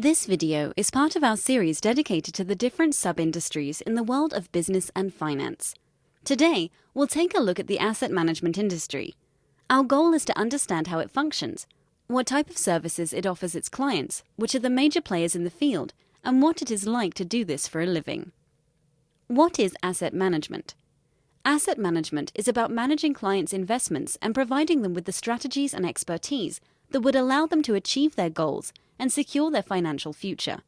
This video is part of our series dedicated to the different sub-industries in the world of business and finance. Today, we'll take a look at the asset management industry. Our goal is to understand how it functions, what type of services it offers its clients, which are the major players in the field, and what it is like to do this for a living. What is asset management? Asset management is about managing clients' investments and providing them with the strategies and expertise that would allow them to achieve their goals and secure their financial future.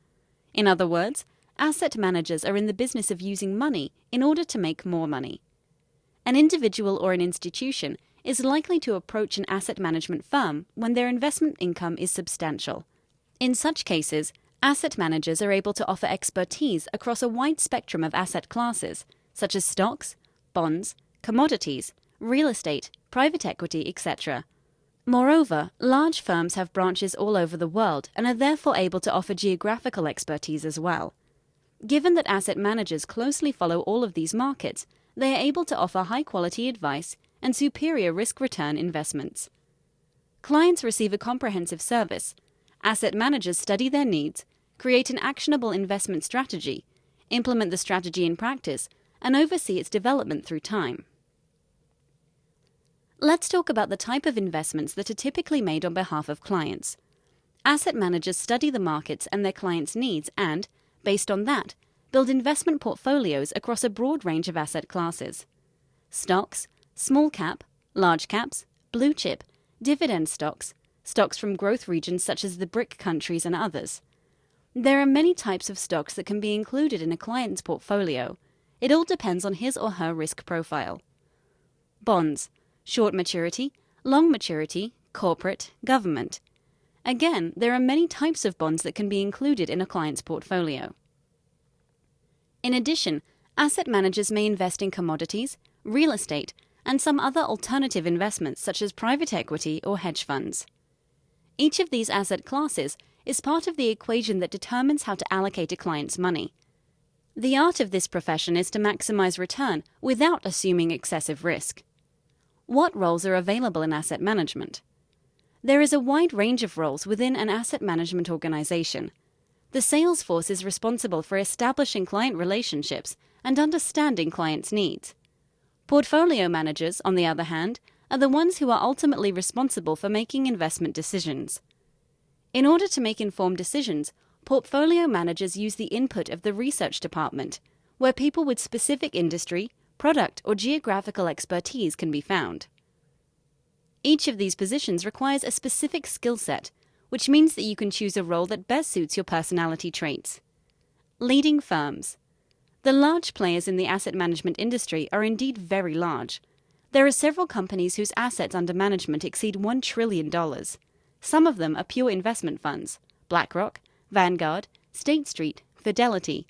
In other words, asset managers are in the business of using money in order to make more money. An individual or an institution is likely to approach an asset management firm when their investment income is substantial. In such cases, asset managers are able to offer expertise across a wide spectrum of asset classes, such as stocks, bonds, commodities, real estate, private equity, etc. Moreover, large firms have branches all over the world and are therefore able to offer geographical expertise as well. Given that asset managers closely follow all of these markets, they are able to offer high quality advice and superior risk return investments. Clients receive a comprehensive service. Asset managers study their needs, create an actionable investment strategy, implement the strategy in practice, and oversee its development through time. Let's talk about the type of investments that are typically made on behalf of clients. Asset managers study the markets and their clients' needs and, based on that, build investment portfolios across a broad range of asset classes. Stocks, small cap, large caps, blue chip, dividend stocks, stocks from growth regions such as the BRIC countries and others. There are many types of stocks that can be included in a client's portfolio, it all depends on his or her risk profile. Bonds, short maturity, long maturity, corporate, government. Again, there are many types of bonds that can be included in a client's portfolio. In addition, asset managers may invest in commodities, real estate, and some other alternative investments such as private equity or hedge funds. Each of these asset classes is part of the equation that determines how to allocate a client's money. The art of this profession is to maximize return without assuming excessive risk. What roles are available in asset management? There is a wide range of roles within an asset management organization. The sales force is responsible for establishing client relationships and understanding clients' needs. Portfolio managers, on the other hand, are the ones who are ultimately responsible for making investment decisions. In order to make informed decisions, portfolio managers use the input of the research department, where people with specific industry, product, or geographical expertise can be found. Each of these positions requires a specific skill set, which means that you can choose a role that best suits your personality traits. Leading firms. The large players in the asset management industry are indeed very large. There are several companies whose assets under management exceed $1 trillion. Some of them are pure investment funds BlackRock, Vanguard, State Street, Fidelity,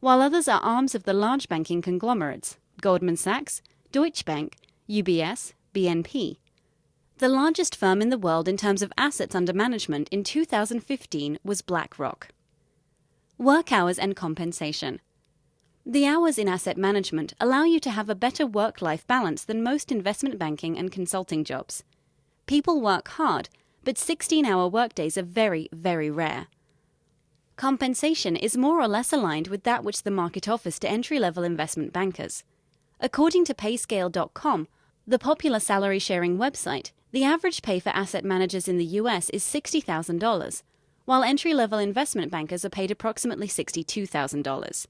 while others are arms of the large banking conglomerates Goldman Sachs, Deutsche Bank, UBS, BNP. The largest firm in the world in terms of assets under management in 2015 was BlackRock. Work hours and compensation. The hours in asset management allow you to have a better work life balance than most investment banking and consulting jobs. People work hard, but 16 hour workdays are very, very rare. Compensation is more or less aligned with that which the market offers to entry level investment bankers. According to Payscale.com, the popular salary sharing website, the average pay for asset managers in the US is $60,000, while entry level investment bankers are paid approximately $62,000.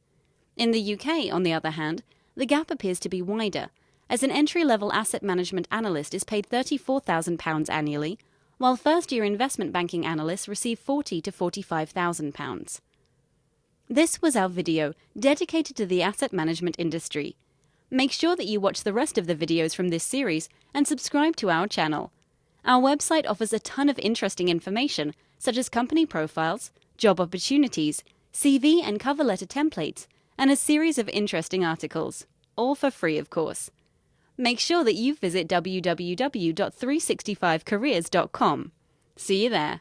In the UK, on the other hand, the gap appears to be wider, as an entry level asset management analyst is paid £34,000 annually, while first-year investment banking analysts receive 40 to 45,000 pounds. This was our video dedicated to the asset management industry. Make sure that you watch the rest of the videos from this series and subscribe to our channel. Our website offers a ton of interesting information such as company profiles, job opportunities, CV and cover letter templates, and a series of interesting articles, all for free of course make sure that you visit www.365careers.com. See you there.